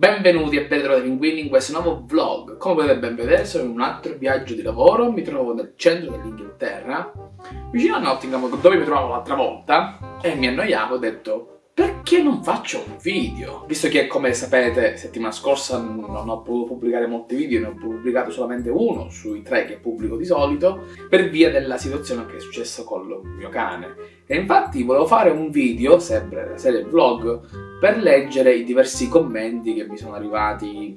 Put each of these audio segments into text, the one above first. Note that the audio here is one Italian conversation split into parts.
Benvenuti e ben trovati pinguini in questo nuovo vlog. Come potete ben vedere sono in un altro viaggio di lavoro, mi trovo nel centro dell'Inghilterra, vicino a Nottingham dove mi trovavo l'altra volta e mi annoiavo ho detto perché non faccio un video? Visto che come sapete settimana scorsa non ho potuto pubblicare molti video, ne ho pubblicato solamente uno sui tre che pubblico di solito per via della situazione che è successa con il mio cane. E infatti volevo fare un video, sempre serie vlog, per leggere i diversi commenti che mi sono arrivati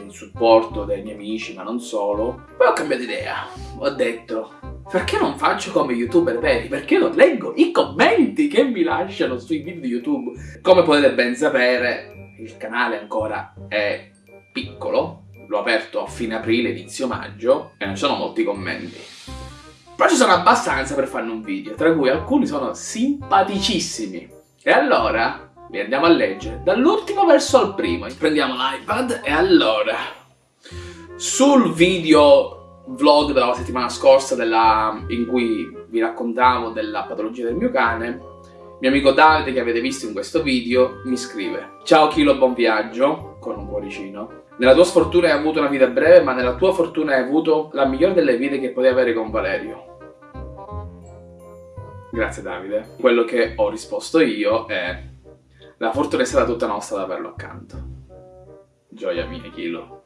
in supporto dei miei amici, ma non solo. Poi ho cambiato idea, ho detto perché non faccio come youtuber veri? Perché non leggo i commenti che mi lasciano sui video di YouTube? Come potete ben sapere, il canale ancora è piccolo, l'ho aperto a fine aprile, inizio maggio, e non ci sono molti commenti. Però ci sono abbastanza per farne un video, tra cui alcuni sono simpaticissimi. E allora, li andiamo a leggere, dall'ultimo verso al primo. Prendiamo l'iPad e allora... Sul video vlog della settimana scorsa della, in cui vi raccontavo della patologia del mio cane, mio amico Davide che avete visto in questo video mi scrive Ciao Kilo, buon viaggio, con un cuoricino. Nella tua sfortuna hai avuto una vita breve, ma nella tua fortuna hai avuto la migliore delle vite che potevi avere con Valerio. Grazie Davide. Quello che ho risposto io è La fortuna è stata tutta nostra ad averlo accanto. Gioia mia, Kilo.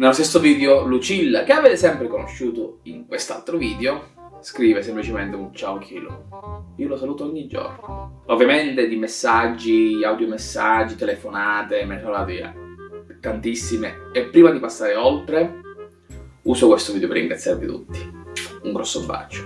Nello stesso video Lucilla, che avete sempre conosciuto in quest'altro video, scrive semplicemente un ciao Kilo. Io lo saluto ogni giorno. Ovviamente di messaggi, audiomessaggi, telefonate, me ne sono via tantissime. E prima di passare oltre, uso questo video per ringraziarvi tutti. Un grosso bacio.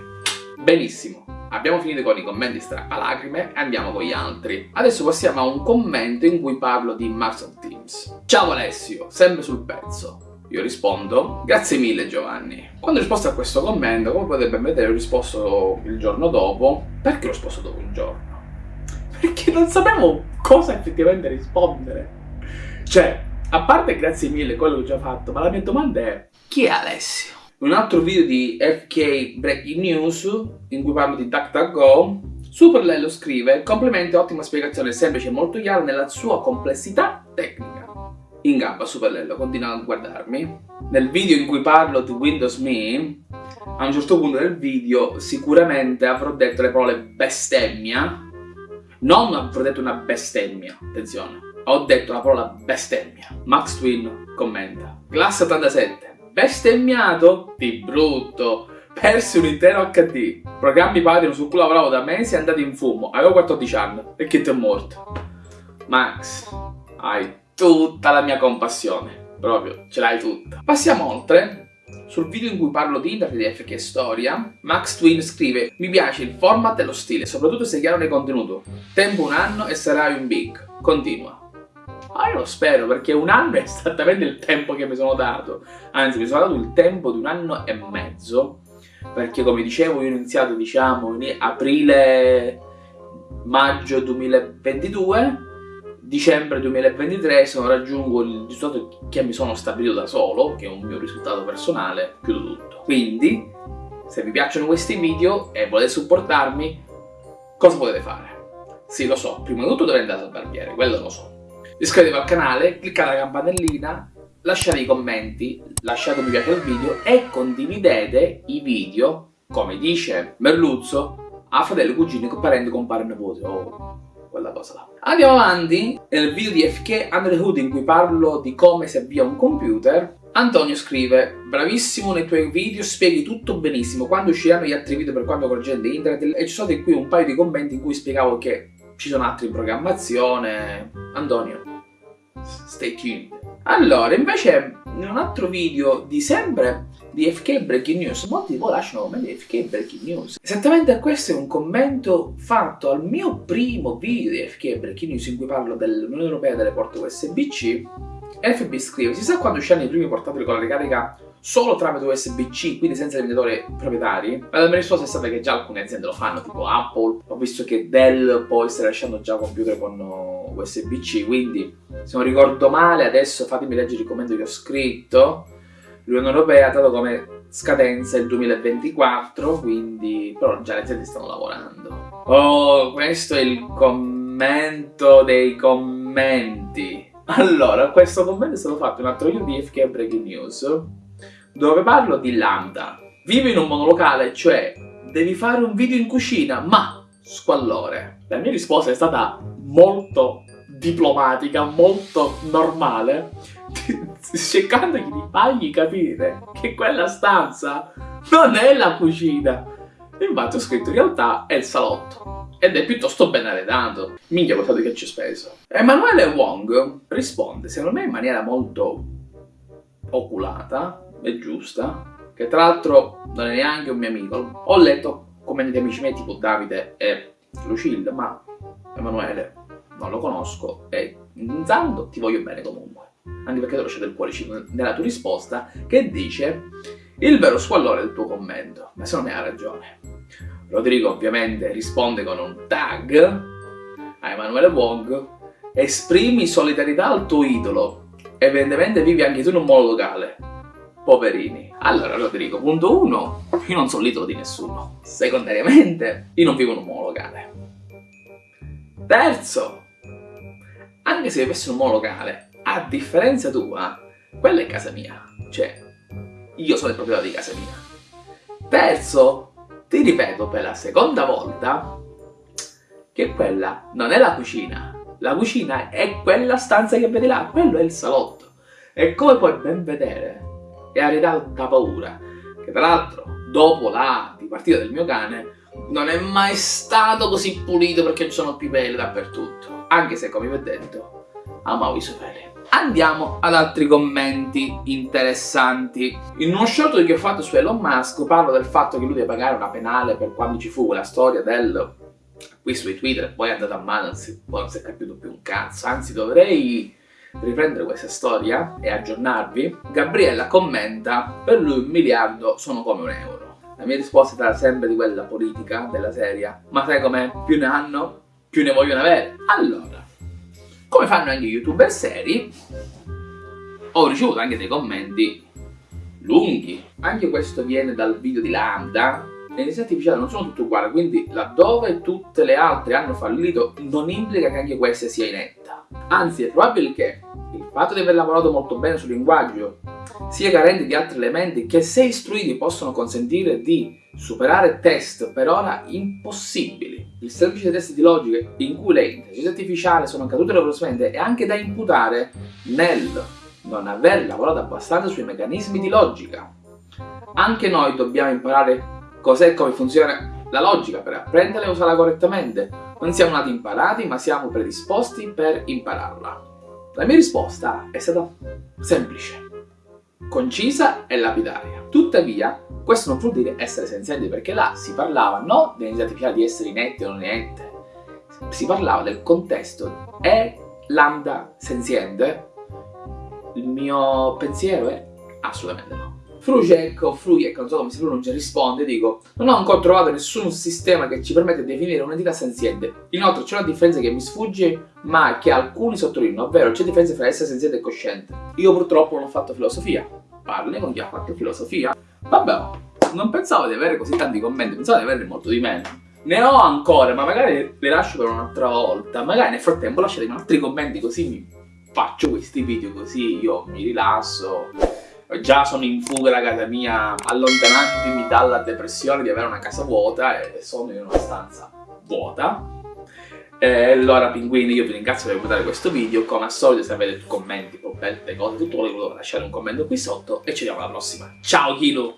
Benissimo, abbiamo finito con i commenti strappalacrime e andiamo con gli altri. Adesso passiamo a un commento in cui parlo di Microsoft Teams. Ciao Alessio, sempre sul pezzo. Io rispondo, grazie mille Giovanni. Quando ho risposto a questo commento, come potete vedere, ho risposto il giorno dopo. Perché ho risposto dopo un giorno? Perché non sapevo cosa effettivamente rispondere. Cioè, a parte grazie mille quello che ho già fatto, ma la mia domanda è, chi è Alessio? Un altro video di FK Breaking News, in cui parlo di DuckDuckGo, Superlello scrive, complimenti, ottima spiegazione, semplice e molto chiara nella sua complessità tecnica in gamba Superlello continua a guardarmi. Nel video in cui parlo di Windows Me, a un certo punto del video sicuramente avrò detto le parole bestemmia. Non avrò detto una bestemmia, attenzione. Ho detto la parola bestemmia. Max Twin commenta. Classe 87. Bestemmiato? Di brutto. Persi un intero HD. Programmi Patreon su cui lavoravo da mesi è andato in fumo. Avevo 14 anni. E che ti è morto? Max, hai tutta la mia compassione, proprio, ce l'hai tutta. Passiamo oltre. Sul video in cui parlo di internet FK Storia, Max Twin scrive Mi piace il format e lo stile, soprattutto se chiaro nel contenuto. Tempo un anno e sarai un big. Continua. Ah, io lo spero, perché un anno è esattamente il tempo che mi sono dato. Anzi, mi sono dato il tempo di un anno e mezzo. Perché, come dicevo, io ho iniziato, diciamo, in aprile-maggio 2022 dicembre 2023 se non raggiungo il risultato che mi sono stabilito da solo, che è un mio risultato personale, chiudo tutto. Quindi, se vi piacciono questi video e volete supportarmi, cosa potete fare? Sì, lo so, prima di tutto dovete andare al barbiere, quello lo so. Iscrivetevi al canale, cliccate la campanellina, lasciate i commenti, lasciate un mi piace al video e condividete i video, come dice Merluzzo, a fratello, cugini, parenti, compare, nipote. Oh quella cosa là. Andiamo avanti, nel video di FK Under Hood in cui parlo di come si avvia un computer, Antonio scrive Bravissimo nei tuoi video, spieghi tutto benissimo, quando usciranno gli altri video per quanto correggente internet e ci sono qui un paio di commenti in cui spiegavo che ci sono altri in programmazione. Antonio, stay tuned. Allora, invece, in un altro video di sempre di FK Breaking News, molti di voi lasciano commenti di FK Breaking News. Esattamente questo è un commento fatto al mio primo video di FK Breaking News in cui parlo dell'Unione Europea delle porte USB-C. FB scrive, si sa quando usciranno i primi portatili con la ricarica solo tramite USB-C, quindi senza limitatori proprietari? Ma la mia risposta è stata che già alcune aziende lo fanno, tipo Apple. Ho visto che Dell poi sta lasciando già computer con USB-C, quindi se non ricordo male, adesso fatemi leggere il commento che ho scritto l'Unione Europea ha dato come scadenza il 2024, quindi però già le aziende stanno lavorando. Oh, questo è il commento dei commenti. Allora, questo commento è stato fatto in un altro video di FK Breaking News, dove parlo di Lambda. Vivo in un monolocale, cioè devi fare un video in cucina, ma squallore. La mia risposta è stata molto diplomatica, molto normale, cercandogli di fargli capire che quella stanza non è la cucina. Infatti ho scritto in realtà è il salotto. Ed è piuttosto ben arredato. Minchia, guardate che ci ho speso. Emanuele Wong risponde, secondo me in maniera molto oculata e giusta, che tra l'altro non è neanche un mio amico. Ho letto commenti di amici miei tipo Davide e Lucille, ma Emanuele non lo conosco e intanto ti voglio bene comunque. Anche perché devo scegliere il cuoricino nella tua risposta che dice il vero squallore del tuo commento. Ma secondo me ha ragione. Rodrigo ovviamente risponde con un tag a Emanuele Wong esprimi solidarietà al tuo idolo evidentemente vivi anche tu in un modo locale poverini. Allora Rodrigo punto 1 io non sono l'idolo di nessuno. Secondariamente io non vivo in un modo locale. Terzo anche se vivessi in un modo locale a differenza tua quella è casa mia. Cioè io sono il proprietario di casa mia. Terzo ti ripeto per la seconda volta che quella non è la cucina. La cucina è quella stanza che vedi là, quello è il salotto. E come puoi ben vedere, è arredato da paura. Che tra l'altro, dopo la dipartita del mio cane, non è mai stato così pulito perché ci sono più peli dappertutto. Anche se, come vi ho detto, amavo i suoi peli. Andiamo ad altri commenti interessanti. In uno short che ho fatto su Elon Musk parlo del fatto che lui deve pagare una penale per quando ci fu quella storia del acquisto di Twitter e poi è andata a mano, non si, non si è capito più un cazzo, anzi dovrei riprendere questa storia e aggiornarvi. Gabriella commenta, per lui un miliardo sono come un euro. La mia risposta sarà sempre di quella politica, della serie, ma sai com'è? Più ne hanno, più ne vogliono avere. Allora, come fanno anche youtuber seri, ho ricevuto anche dei commenti lunghi. Anche questo viene dal video di Lambda. Le intelligenze artificiali non sono tutte uguali, quindi laddove tutte le altre hanno fallito non implica che anche questa sia inetta. Anzi, è probabile che il fatto di aver lavorato molto bene sul linguaggio sia carente di altri elementi che se istruiti possono consentire di superare test per ora impossibili. Il semplice test di logica in cui le intelligenze artificiali sono cadute dolorosamente è anche da imputare nel non aver lavorato abbastanza sui meccanismi di logica. Anche noi dobbiamo imparare cos'è e come funziona la logica per apprenderla e usarla correttamente. Non siamo nati imparati, ma siamo predisposti per impararla. La mia risposta è stata semplice, concisa e lapidaria. Tuttavia, questo non vuol dire essere senzienti, perché là si parlava non artificiale di essere inette o non inette, si parlava del contesto. È lambda senziente? Il mio pensiero è assolutamente no. Frujek o Frujek, non so come si pronuncia, risponde, dico Non ho ancora trovato nessun sistema che ci permette di definire un'entità senziente. Inoltre c'è una differenza che mi sfugge, ma che alcuni sottolineano, ovvero c'è differenza tra essere senziente e cosciente. Io purtroppo non ho fatto filosofia. Parli con chi ha fatto filosofia. Vabbè, non pensavo di avere così tanti commenti, pensavo di averne molto di meno. Ne ho ancora, ma magari le lascio per un'altra volta. Magari nel frattempo lasciatemi altri commenti così mi faccio questi video così io mi rilasso già sono in fuga da casa mia allontanandomi dalla depressione di avere una casa vuota e sono in una stanza vuota. E allora pinguini io vi ringrazio per guardare questo video. Come al solito se avete commenti, problemi, cose, tutto quello lasciare un commento qui sotto. E ci vediamo alla prossima. Ciao Kilo